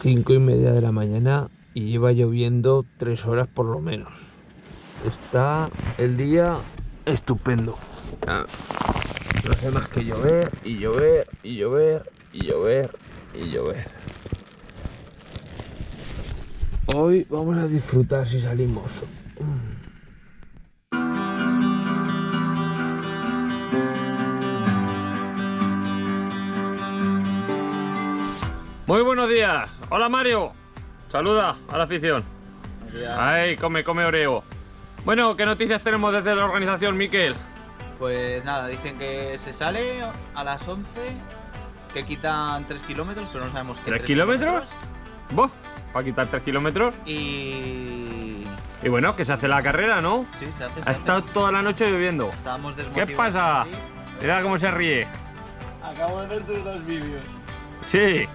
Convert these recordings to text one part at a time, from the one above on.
cinco y media de la mañana y lleva lloviendo tres horas por lo menos. Está el día estupendo. No hace más que llover y llover y llover y llover y llover. Hoy vamos a disfrutar si salimos. Muy buenos días. Hola Mario. Saluda a la afición. Ay, come, come Oreo. Bueno, ¿qué noticias tenemos desde la organización, Miquel? Pues nada, dicen que se sale a las 11, que quitan 3 kilómetros, pero no sabemos qué. ¿Tres tres kilómetros? ¿Vos? ¿Para quitar 3 kilómetros? Y. Y bueno, que se hace la carrera, ¿no? Sí, se hace. se Ha hace. estado toda la noche lloviendo. Estábamos ¿Qué pasa? Mira cómo se ríe. Acabo de ver tus dos vídeos. Sí.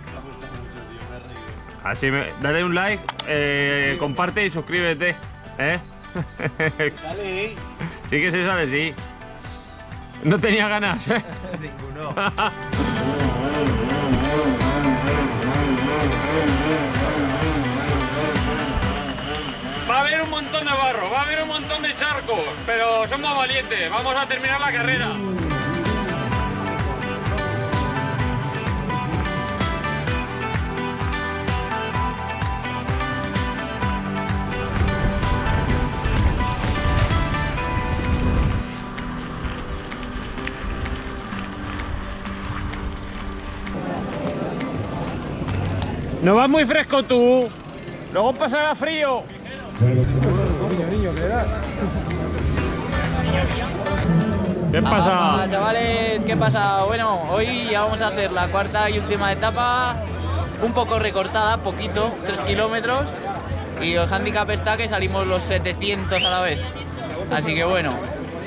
Así me... Dale un like, eh, comparte y suscríbete. ¿Eh? Sale, ¿eh? Sí que se sale, sí. No tenía ganas, ¿eh? Ninguno. Va a haber un montón de barro, va a haber un montón de charcos, pero somos valientes, vamos a terminar la carrera. No vas muy fresco tú, luego pasará frío. ¿Qué pasa? Hola, chavales, ¿qué pasa? Bueno, hoy ya vamos a hacer la cuarta y última etapa, un poco recortada, poquito, 3 kilómetros. Y el handicap está que salimos los 700 a la vez. Así que bueno,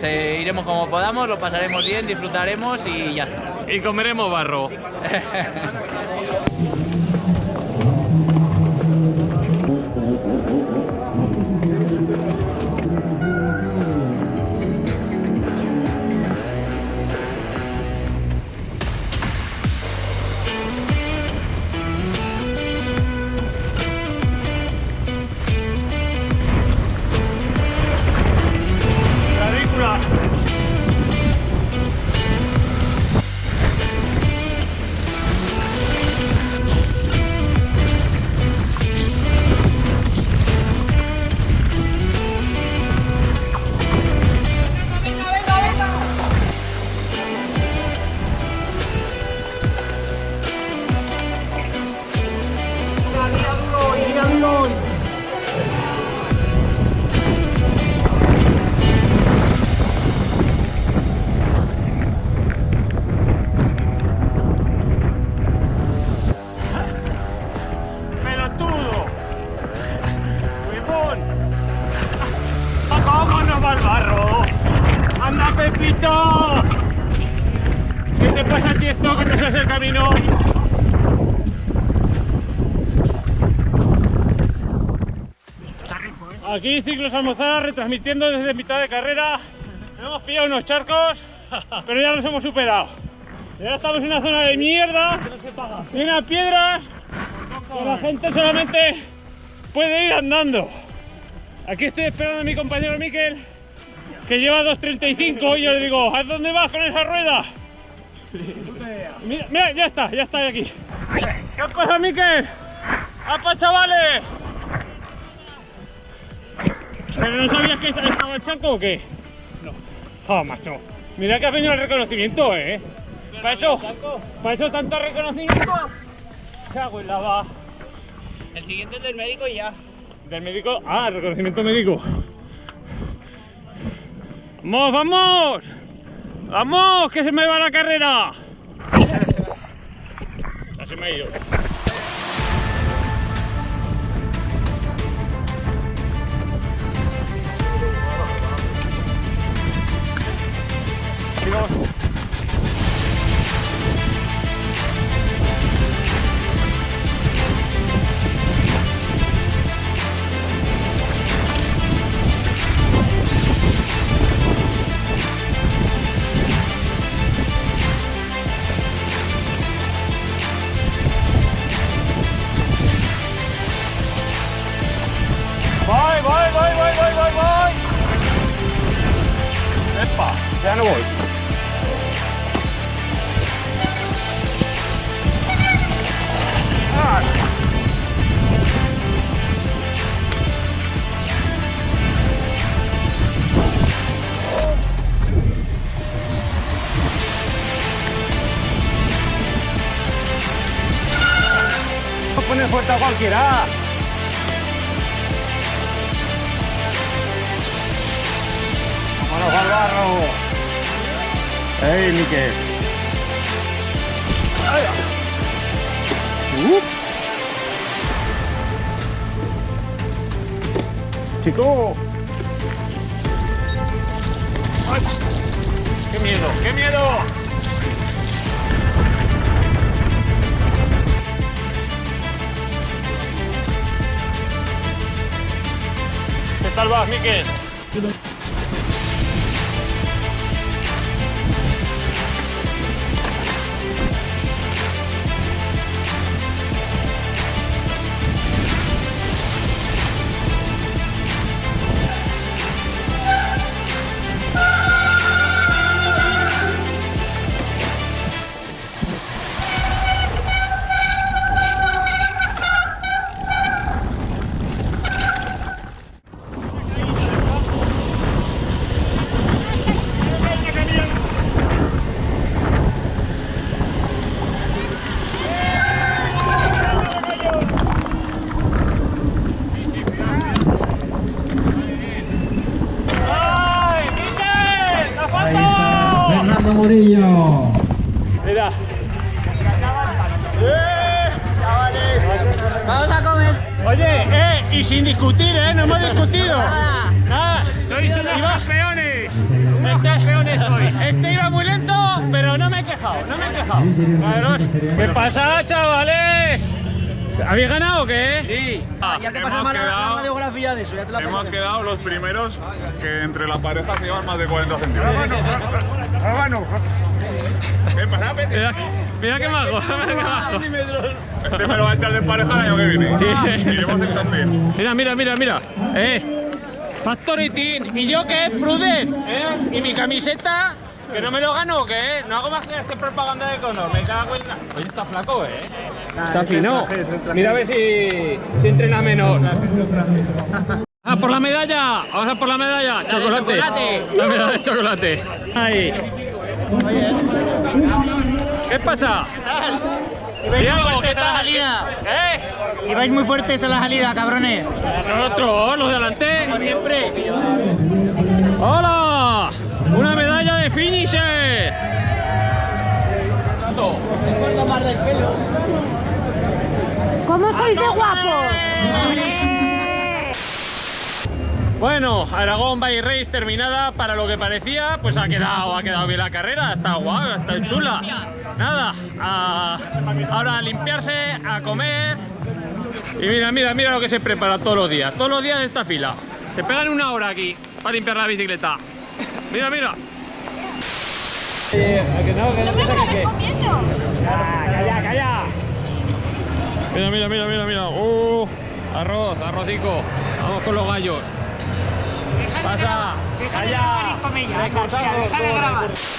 se- iremos como podamos, lo pasaremos bien, disfrutaremos y ya está. Y comeremos barro. Pepito! ¿Qué te pasa a ti esto que no sabes el camino? Aquí Ciclos Almozara retransmitiendo desde mitad de carrera. Hemos pillado unos charcos, pero ya los hemos superado. Y ahora estamos en una zona de mierda, llena de piedras, que la gente solamente puede ir andando. Aquí estoy esperando a mi compañero Miquel, que lleva 2.35 y yo le digo, ¿a dónde vas con esa rueda? Mira, mira, ya está, ya está aquí. ¿Qué pasa, Miquel? ¡Apa, chavales! ¿Pero no sabías que estaba el saco o qué? No. Oh, macho. Mira que ha venido el reconocimiento, ¿eh? Para eso, para eso tanto reconocimiento. Cago en la va. El siguiente es del médico y ya. Del médico. Ah, reconocimiento médico. ¡Vamos, vamos! ¡Vamos! ¡Que se me va la carrera! Ya se me ha ido. Ya no voy. No pone fuerte a cualquiera. Vámonos al barro. ¡Ey, Miquel! Uh. ¡Chico! ¡Ay! ¡Qué miedo! ¡Qué miedo! ¿Qué tal vas, Miquel? Vamos a comer. Oye, eh, y sin discutir, eh, no hemos discutido. Nada, sois unos campeones. Este campeones soy. Este iba muy lento, pero no me he quejado, no me he quejado. Claro. ¿Qué pasa, chavales? ¿Habéis ganado o qué? Sí. ya te hemos pasas la, quedado- la radiografía de eso, ya te la Hemos quedado los primeros que entre la pareja se llevan más de 40 centímetros. ¿Qué pasa, Pete? Mira, qué mago, mira qué mago. Este me lo va a echar de pareja el año que viene. Sí. Iremos en tándem. Mira, mira, mira, mira. Eh. Factory Team. ¿Y yo qué? Prudent. ¿Eh? ¿Y mi camiseta? ¿Que no me lo gano o qué? No hago más que hacer propaganda de Conor. Me cago en la... Oye, está flaco, ¿eh? Está fino. Mira a ver si, si entrena menos. ¡Ah, por la medalla! ¡Vamos a por la medalla! ¡Chocolate! chocolate. La medalla de chocolate. Ahí. ¿Qué pasa? Diego, ¿qué tal? salida. ¿Eh? Ibais muy fuertes a la salida, cabrones. Nosotros, los de adelante. Siempre. ¡Hola! ¡Una medalla de finisher! ¿Cómo sois de guapos? Bueno, Aragón Bay Race terminada para lo que parecía, pues ha quedado, ha quedado bien la carrera, está guay, está chula. Nada, a- ahora a limpiarse, a comer. Y mira, mira, mira lo que se prepara todos los días, todos los días en esta fila. Se pegan una hora aquí para limpiar la bicicleta. Mira, mira. Calla, calla. Mira, mira, mira, mira, mira. Uh, arroz, arrocico. Vamos con los gallos. Pasa. Calla. Recortado, todo recortado.